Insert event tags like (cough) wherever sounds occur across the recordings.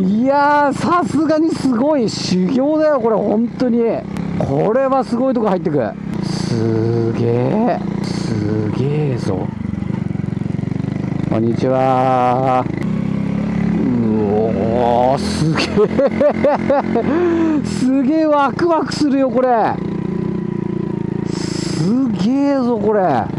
いやさすがにすごい。修行だよこれ本当に。これはすごいとこ入ってくすげえすげえぞ。こんにちは。うおすげえすげえワクワクするよこれ。すげえぞこれ。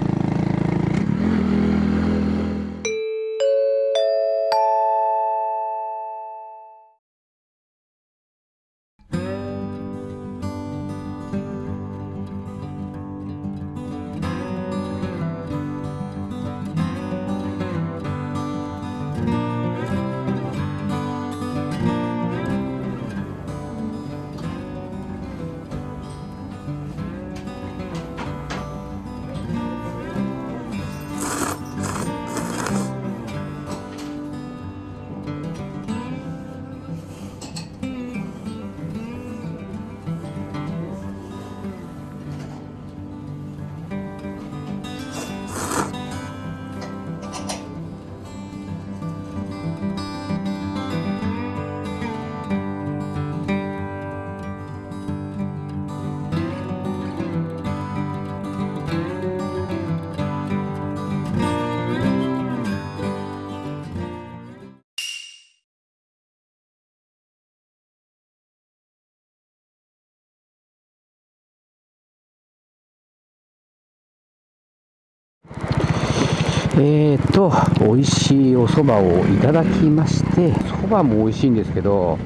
えーと、美味しいお蕎麦をいただきまして、蕎麦も美味しいんですけど、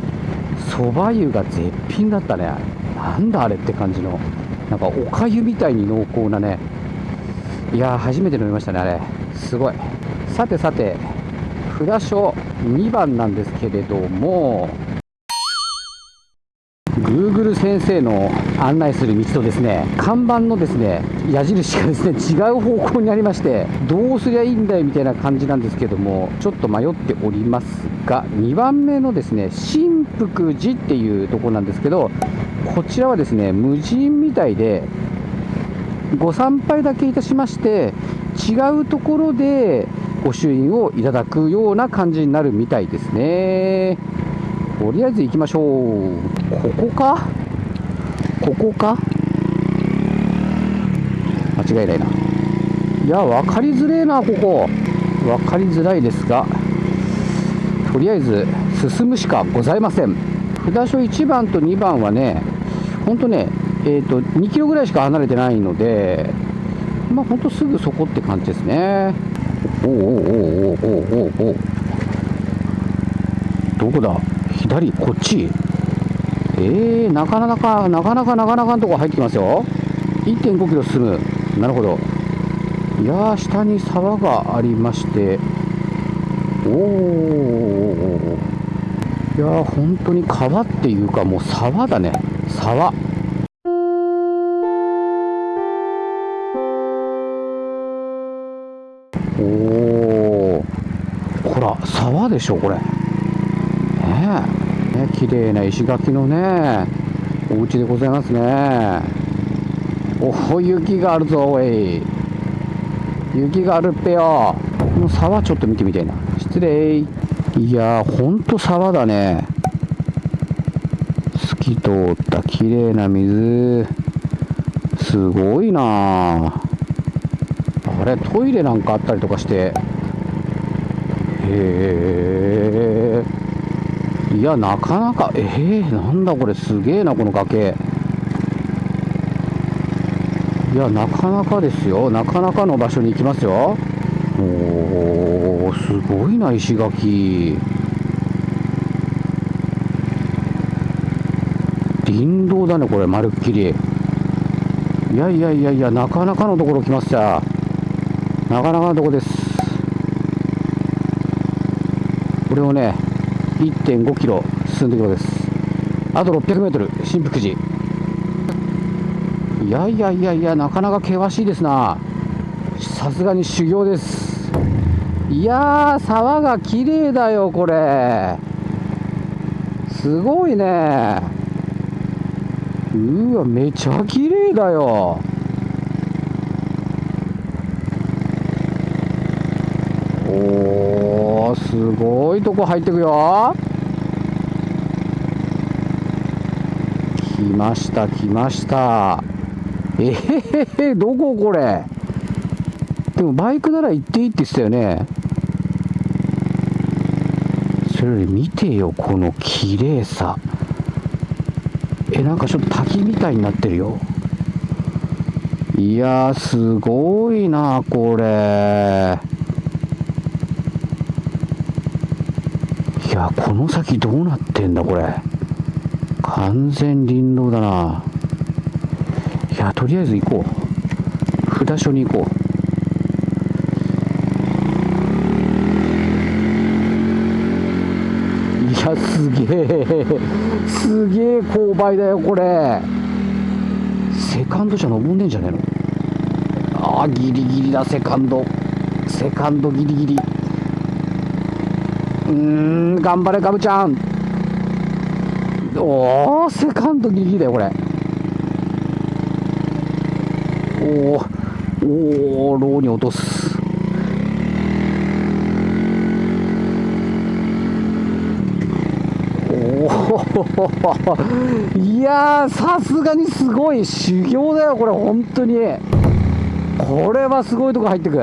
蕎麦湯が絶品だったね。なんだあれって感じの、なんかおかゆみたいに濃厚なね。いや、初めて飲みましたね、あれ。すごい。さてさて、札所2番なんですけれども、Google 先生の案内する道とですね看板のですね矢印がですね違う方向にありましてどうすりゃいいんだよみたいな感じなんですけどもちょっと迷っておりますが2番目のですね新福寺っていうとこなんですけどこちらはですね無人みたいでご参拝だけいたしまして違うところでご朱印をいただくような感じになるみたいですね。とりあえず行きましょう。ここか？ここか？間違いないな。いや分かりづれえなここ。分かりづらいですがとりあえず進むしかございません。札所1番と2番はねほんとねえーと2キロぐらいしか離れてないのでまあほんとすぐそこって感じですね。おおおおおおおおおどこだ？左？こっち？えー、なかなかなかなかなかなかのとこ入ってきますよ。1.5キロ進む。なるほど。いやー下に沢がありまして。おおいやー本当に川っていうかもう沢だね。沢。おおほら沢でしょこれ。ねえ。ね綺麗な石垣のねお家でございますね。おお雪があるぞおい。雪があるっぺよ。この沢ちょっと見てみたいな。失礼。いやーほんと沢だね。透き通った綺麗な水。すごいな。あれトイレなんかあったりとかして。へえ。いやなかなかえー、なんだこれすげえなこの崖。いやなかなかですよ。なかなかの場所に行きますよ。おーすごいな石垣。林道だねこれまるっきり。いやいやいやいやなかなかのところ来ました。なかなかのところです。これをね1.5キロ進んでいくのです。あと600メートル新福寺。いやいやいやいやなかなか険しいですな。さすがに修行です。いやー沢が綺麗だよこれ。すごいね。うわめちゃ綺麗だよおーおーすごいとこ入ってくよ。来ました来ました。えへへどここれ？でもバイクなら行っていいって言ってたよね。それより見てよこの綺麗さ。えなんかちょっと滝みたいになってるよ。いやすごいなこれ。いやこの先どうなってんだこれ。完全林道だな。いやとりあえず行こう。札所に行こう。いやすげえ。すげえ勾配だよこれ。セカンドじゃ登んねえんじゃねえの？ああギリギリだセカンド。セカンドギリギリ。うん頑張れガブちゃん。おおセカンドギリギリだよこれ。おおおおローに落とす。おおいやさすがにすごい。修行だよこれ本当に。これはすごいとこ入ってく。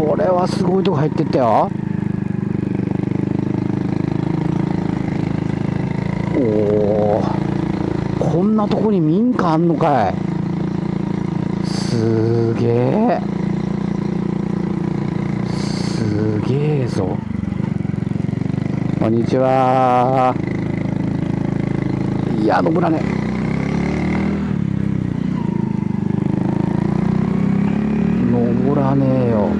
これはすごいとこ入ってったよ。おおこんなとこに民家あんのかい。すげえすげえぞ。こんにちは。いや登らね。登らねえよ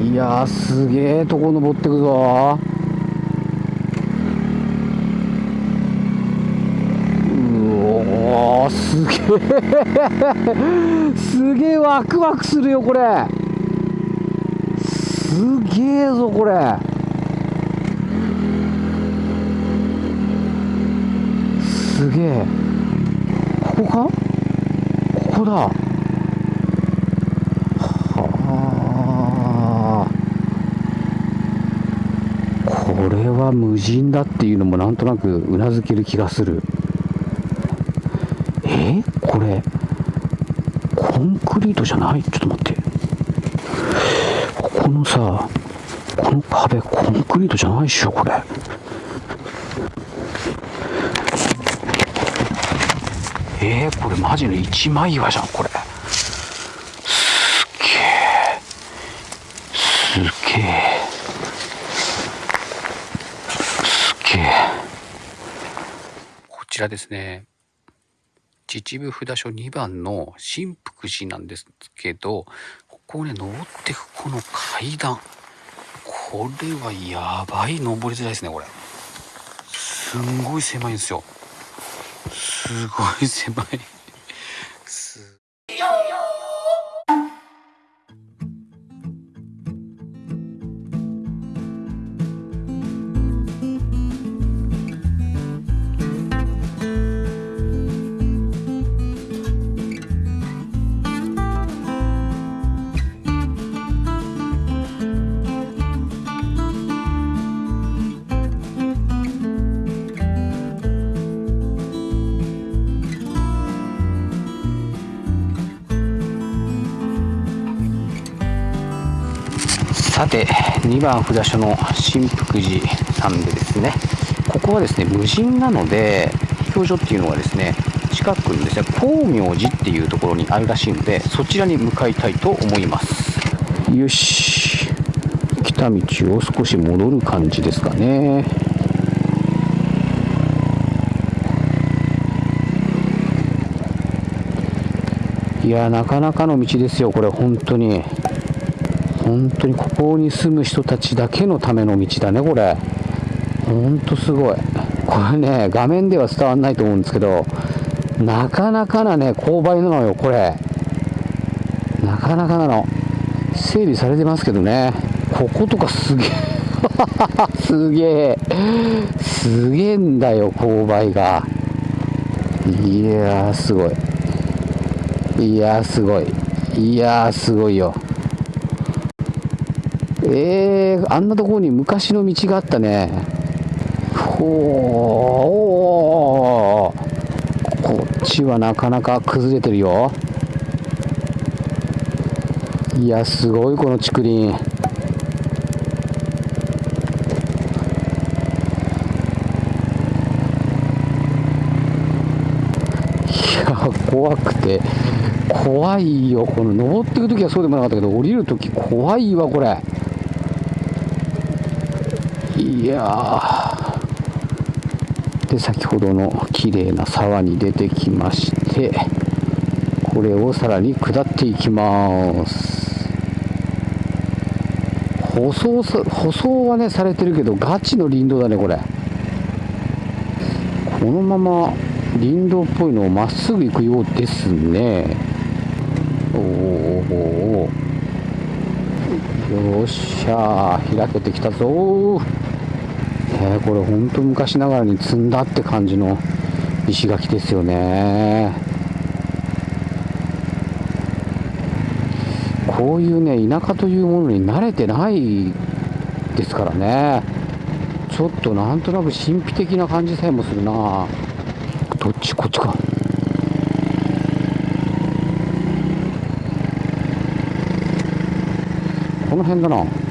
いやすげえとこ登ってくぞ。うおすげえすげえワクワクするよこれ。すげえぞこれ。すげえここか？ここだはあこれは無人だっていうのもなんとなくうなずける気がする。え？これ？コンクリートじゃない？ちょっと待って。ここのさこの壁コンクリートじゃないっしょこれ。え？ー、これマジの一枚岩じゃんこれすっげえすっげえすっげえこちですね。秩父札所2番の新福寺なんですけどここをね登っていくこの階段。これはやばい登りづらいですねこれ。すんごい狭いんですよ。すごい狭い。2番札所の新福寺さんでですねここはですね無人なので飛行所っていうのはですね近くにですね光明寺っていうところにあるらしいのでそちらに向かいたいと思います。よし来た道を少し戻る感じですかね。いやなかなかの道ですよこれ本当に。本当にここに住む人たちだけのための道だねこれ。本当すごい。これね画面では伝わんないと思うんですけどなかなかなね勾配なのよこれ。なかなかなの。整備されてますけどね。こことかすげえ。(laughs) すげえ。すげえんだよ勾配が。いやーすごい。いやーすごい。いやーすごいよ。えー、あんなところに昔の道があったね。ほーこっちはなかなか崩れてるよ。いやすごいこの竹林。怖くて。怖いよ。この登っていく時はそうでもなかったけど降りる時怖いわこれ。いやで先ほどの綺麗な沢に出てきましてこれをさらに下っていきます。舗装舗装はねされてるけどガチの林道だねこれ。このまま林道っぽいのをまっすぐ行くようですね。おおよっしゃ開けてきたぞえー、これ本当昔ながらに積んだって感じの石垣ですよね。こういうね田舎というものに慣れてないですからね。ちょっとなんとなく神秘的な感じさえもするな。どっちこっちか。この辺だな。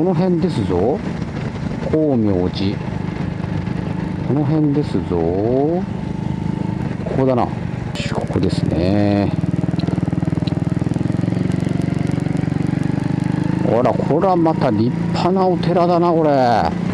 この辺ですぞ。光明寺。この辺ですぞ。ここだな。ここですね。ほらこれはまた立派なお寺だなこれ。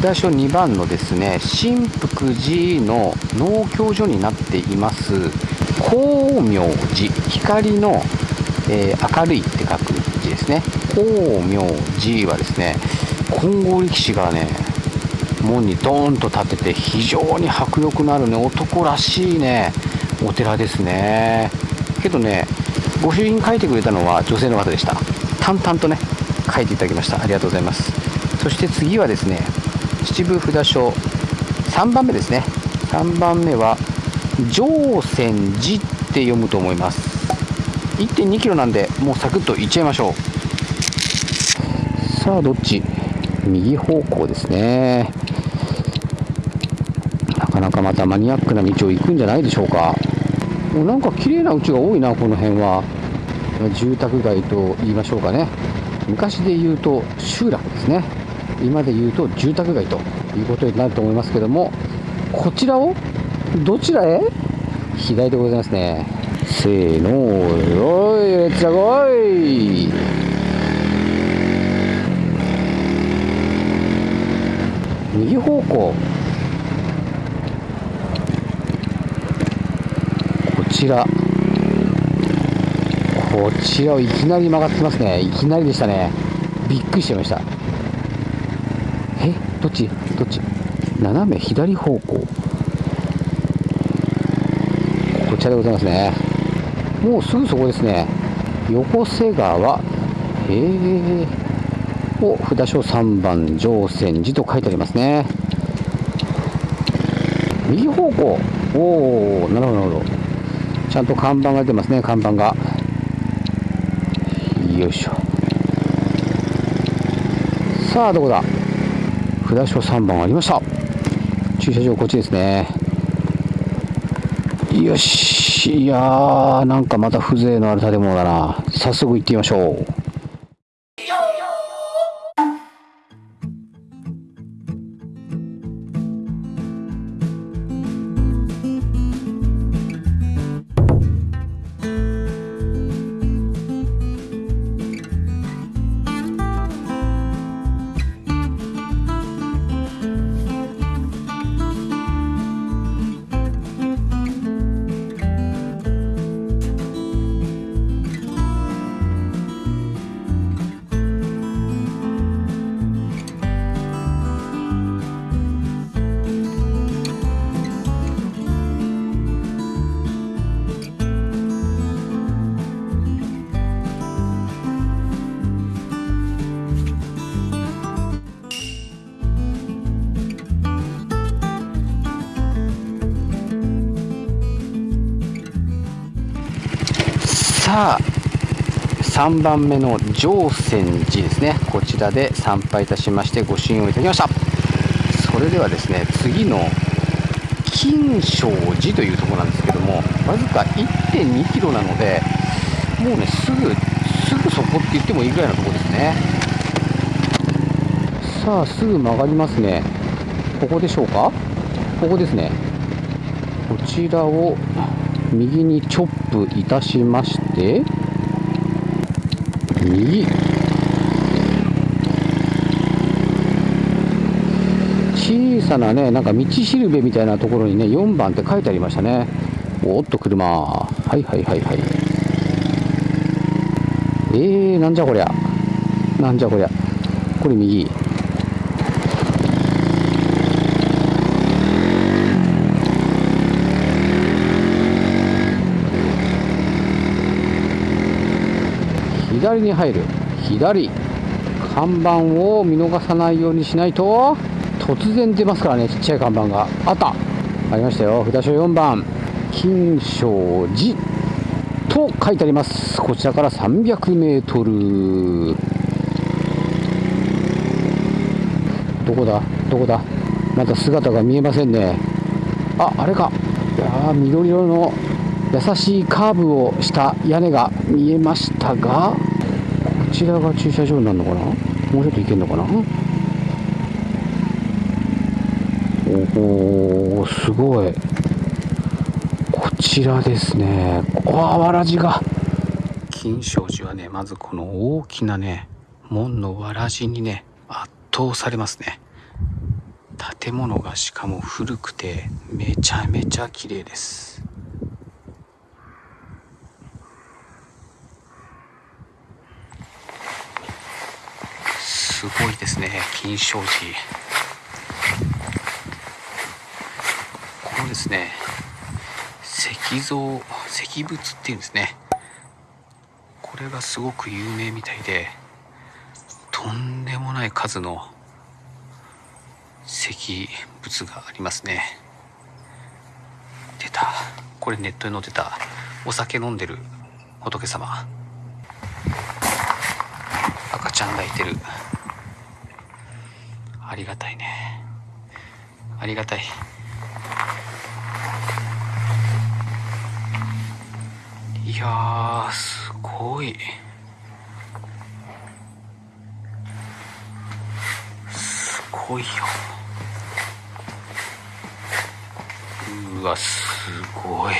札所2番のですね新福寺の農協所になっています。光明寺。光の、えー、明るいって書く字ですね。光明寺はですね金剛力士がね門にドーンと立てて非常に迫力のあるね男らしいねお寺ですね。けどねご主人書いてくれたのは女性の方でした。淡々とね書いていただきました。ありがとうございます。そして次はですね秩父札所。3番目ですね。3番目は上泉寺って読むと思います。1 2キロなんでもうサクッといっちゃいましょう。さあどっち？右方向ですね。なかなかまたマニアックな道を行くんじゃないでしょうか。もうなんか綺麗な家が多いなこの辺は。住宅街と言いましょうかね。昔で言うと集落ですね。今で言うと住宅街ということになると思いますけどもこちらをどちらへ？左でございますね。せーのよいレッツゴー右方向。こちら。こちらをいきなり曲がってますね。いきなりでしたね。びっくりしちゃいました。どっち？どっち？斜め左方向。こちらでございますね。もうすぐそこですね。横瀬川。へえを札所3番乗泉寺と書いてありますね。右方向。おおなるほどなるほど。ちゃんと看板が出てますね看板が。よいしょ。さあどこだ？札所3番ありました。駐車場こっちですね。よし。いやーなんかまた風情のある建物だな。早速行ってみましょう。3番目の常泉寺ですね。こちらで参拝いたしましてご神をいただきました。それではですね次の金正寺というとこなんですけどもわずか1 2キロなのでもうねすぐすぐそこって言ってもいいぐらいのとこですね。さあすぐ曲がりますね。ここでしょうか？ここですね。こちらを右にチョップいたしまして右小さなねなんか道しるべみたいなところにね4番って書いてありましたね。おっと車。はいはいはいはい。えー、なんじゃこりゃ。なんじゃこりゃ。これ右。左に入る。左。看板を見逃さないようにしないと突然出ますからね。ちっちゃい看板が。あった。ありましたよ。札所4番。金正寺。と書いてあります。こちらから300メートル。どこだ？どこだ？まだ姿が見えませんね。ああれか。いや緑色の優しいカーブをした屋根が見えましたがこちらが駐車場になるのかな？もうちょっと行けるのかな？おおすごい。こちらですね。あわらじが。金正寺はねまずこの大きなね門のわらじにね圧倒されますね。建物がしかも古くてめちゃめちゃ綺麗です。すごいですね金正寺このですね石像石仏っていうんですね。これがすごく有名みたいでとんでもない数の石仏がありますね。出た。これネットに載ってた。お酒飲んでる仏様。赤ちゃん抱いてる。ありがたいね。ありがたい。いやすごい。すごいよ。うわすごい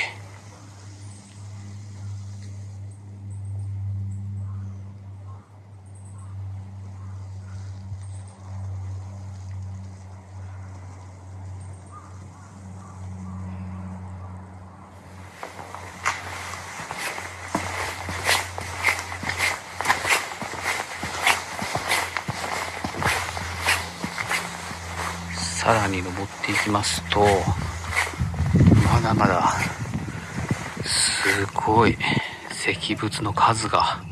さらに登っていますとまだまだすごい石仏の数が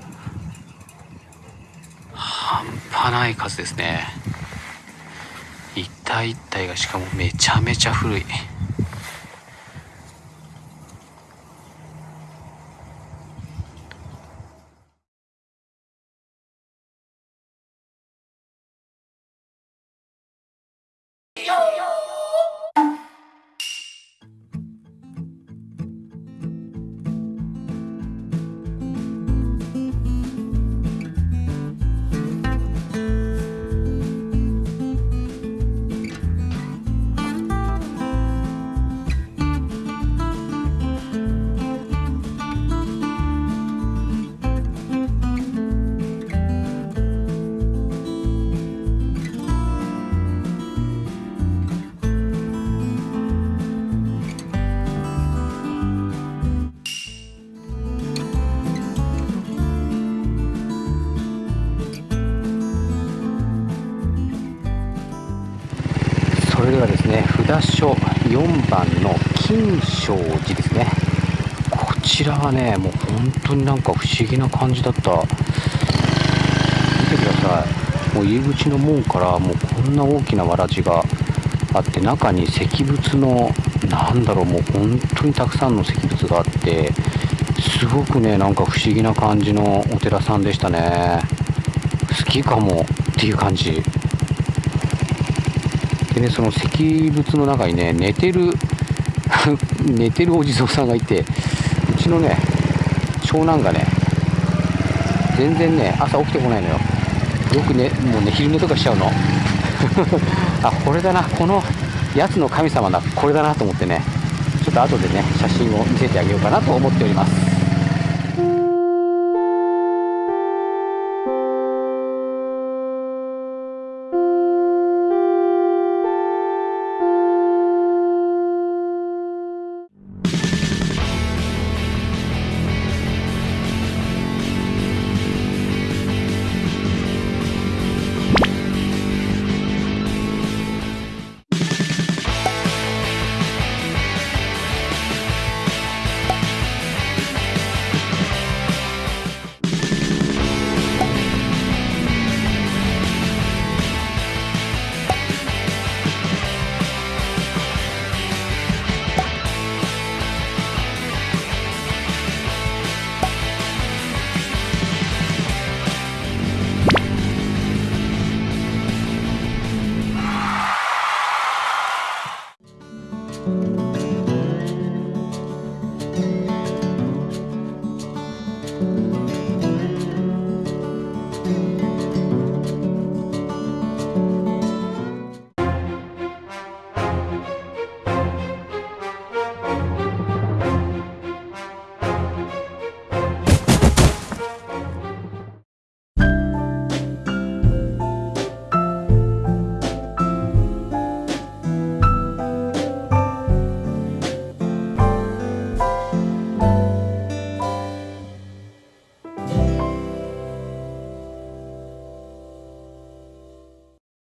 半端ない数ですね。一体一体がしかもめちゃめちゃ古い。札所4番の金正寺ですね。こちらはねもう本当になんか不思議な感じだった。見てください。もう入り口の門からもうこんな大きなわらじがあって中に石仏のなんだろうもう本当にたくさんの石仏があってすごくねなんか不思議な感じのお寺さんでしたね。好きかもっていう感じ。でねその石仏の中にね寝てる (laughs) 寝てるお地蔵さんがいてうちのね長男がね全然ね朝起きてこないのよ。よくねもうね昼寝とかしちゃうの。(laughs) あこれだな。このやつの神様だ。これだなと思ってね。ちょっと後でね写真を見せてあげようかなと思っております。